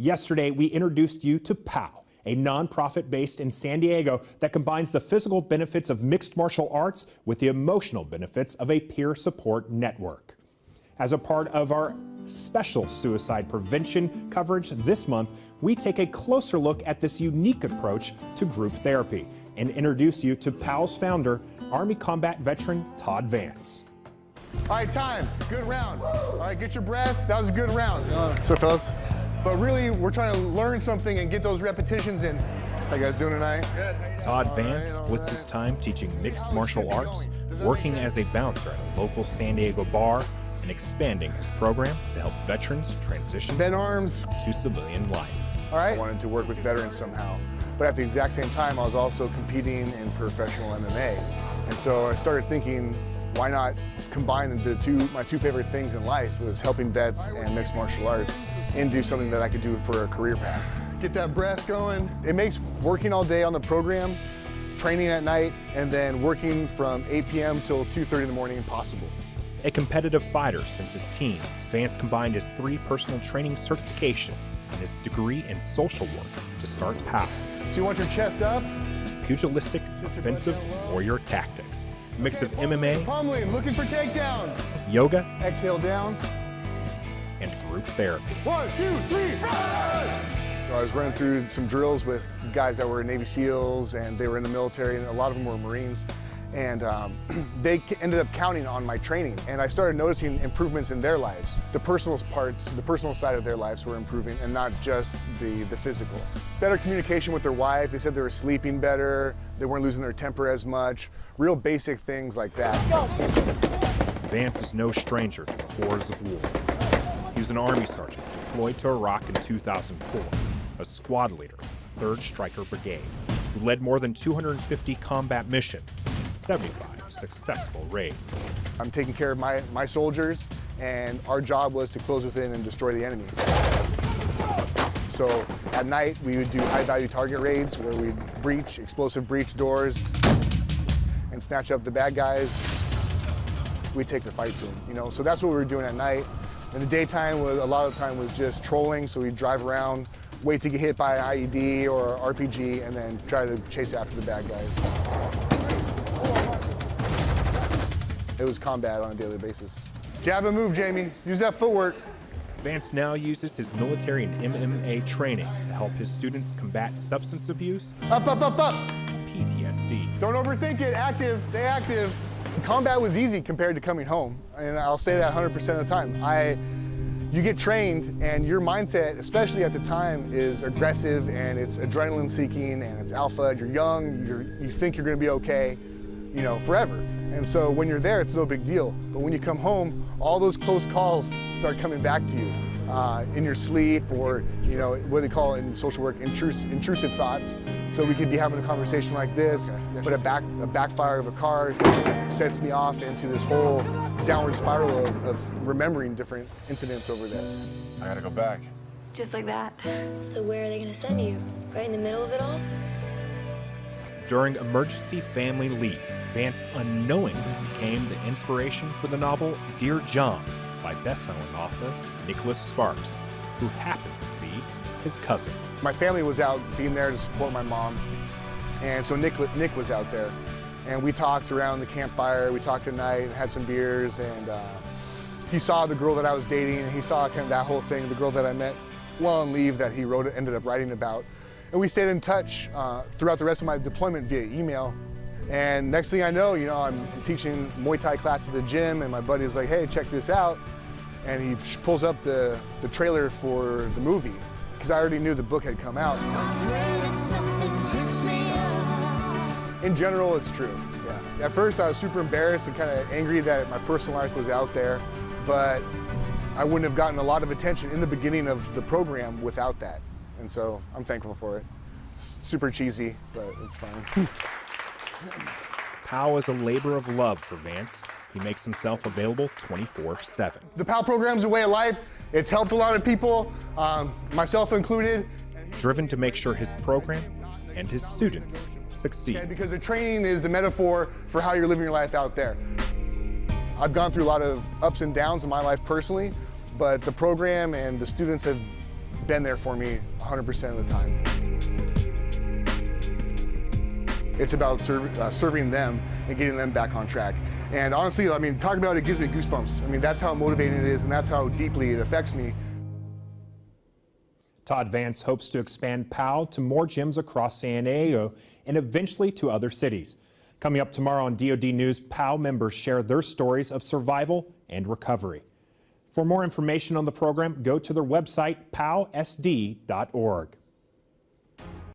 Yesterday, we introduced you to POW, a nonprofit based in San Diego that combines the physical benefits of mixed martial arts with the emotional benefits of a peer support network. As a part of our special suicide prevention coverage this month, we take a closer look at this unique approach to group therapy and introduce you to POW's founder, Army combat veteran Todd Vance. All right, time. Good round. All right, get your breath. That was a good round. So, fellas, but really, we're trying to learn something and get those repetitions in. How you guys doing tonight? Todd Vance splits his time teaching mixed martial arts, working as a bouncer at a local San Diego bar, and expanding his program to help veterans transition Bend arms. to civilian life. All right. I wanted to work with veterans somehow. But at the exact same time, I was also competing in professional MMA. And so I started thinking, why not combine the two, my two favorite things in life was helping vets and mixed martial arts and do something that I could do for a career path. Get that breath going. It makes working all day on the program, training at night, and then working from 8 p.m. till 2.30 in the morning impossible. A competitive fighter since his teens, Vance combined his three personal training certifications and his degree in social work to start POW. So you want your chest up? Pugilistic offensive warrior tactics, a mix of MMA, Pummeling, looking for takedowns. yoga, Exhale down. and group therapy. One, two, three! So I was running through some drills with guys that were Navy SEALs and they were in the military and a lot of them were Marines. And um, they ended up counting on my training and I started noticing improvements in their lives. The personal parts, the personal side of their lives were improving and not just the, the physical. Better communication with their wife, they said they were sleeping better, they weren't losing their temper as much, real basic things like that. Vance is no stranger to the horrors of war. He was an Army sergeant deployed to Iraq in 2004, a squad leader 3rd Stryker Brigade, who led more than 250 combat missions 75 successful raids. I'm taking care of my, my soldiers and our job was to close within and destroy the enemy. So at night we would do high value target raids where we'd breach, explosive breach doors and snatch up the bad guys. We'd take the fight to them, you know? So that's what we were doing at night. In the daytime, was, a lot of time was just trolling, so we'd drive around, wait to get hit by an IED or RPG, and then try to chase after the bad guys. It was combat on a daily basis. Jab and move, Jamie. Use that footwork. Vance now uses his military and MMA training to help his students combat substance abuse, Up, up, up, up. PTSD, Don't overthink it. Active. Stay active. Combat was easy compared to coming home, and I'll say that 100% of the time. I, you get trained, and your mindset, especially at the time, is aggressive and it's adrenaline seeking and it's alpha. You're young. You're, you think you're going to be okay, you know, forever. And so when you're there, it's no big deal. But when you come home, all those close calls start coming back to you uh, in your sleep or, you know, what they call it in social work, intrus intrusive thoughts. So we could be having a conversation like this, but a, back, a backfire of a car sets me off into this whole downward spiral of, of remembering different incidents over there. I gotta go back. Just like that. So where are they gonna send you? Right in the middle of it all? During emergency family leave, Vance unknowingly became the inspiration for the novel Dear John by bestselling author Nicholas Sparks, who happens to be his cousin. My family was out being there to support my mom, and so Nick, Nick was out there. And we talked around the campfire, we talked at night, had some beers, and uh, he saw the girl that I was dating, and he saw kind of that whole thing, the girl that I met while on leave that he wrote, ended up writing about. And we stayed in touch uh, throughout the rest of my deployment via email. And next thing I know, you know, I'm teaching Muay Thai class at the gym, and my buddy is like, hey, check this out. And he pulls up the, the trailer for the movie, because I already knew the book had come out. In general, it's true, yeah. At first, I was super embarrassed and kind of angry that my personal life was out there, but I wouldn't have gotten a lot of attention in the beginning of the program without that. And so I'm thankful for it. It's super cheesy, but it's fine. POW is a labor of love for Vance. He makes himself available 24 7. the PAL program's a way of life. It's helped a lot of people, um, myself included. Driven to make sure his program and his students succeed. Okay, because the training is the metaphor for how you're living your life out there. I've gone through a lot of ups and downs in my life personally, but the program and the students have been there for me 100% of the time. It's about uh, serving them and getting them back on track. And honestly, I mean, talk about it gives me goosebumps. I mean, that's how motivating it is, and that's how deeply it affects me. Todd Vance hopes to expand POW to more gyms across San Diego and eventually to other cities. Coming up tomorrow on DoD News, POW members share their stories of survival and recovery. For more information on the program, go to their website, powsd.org.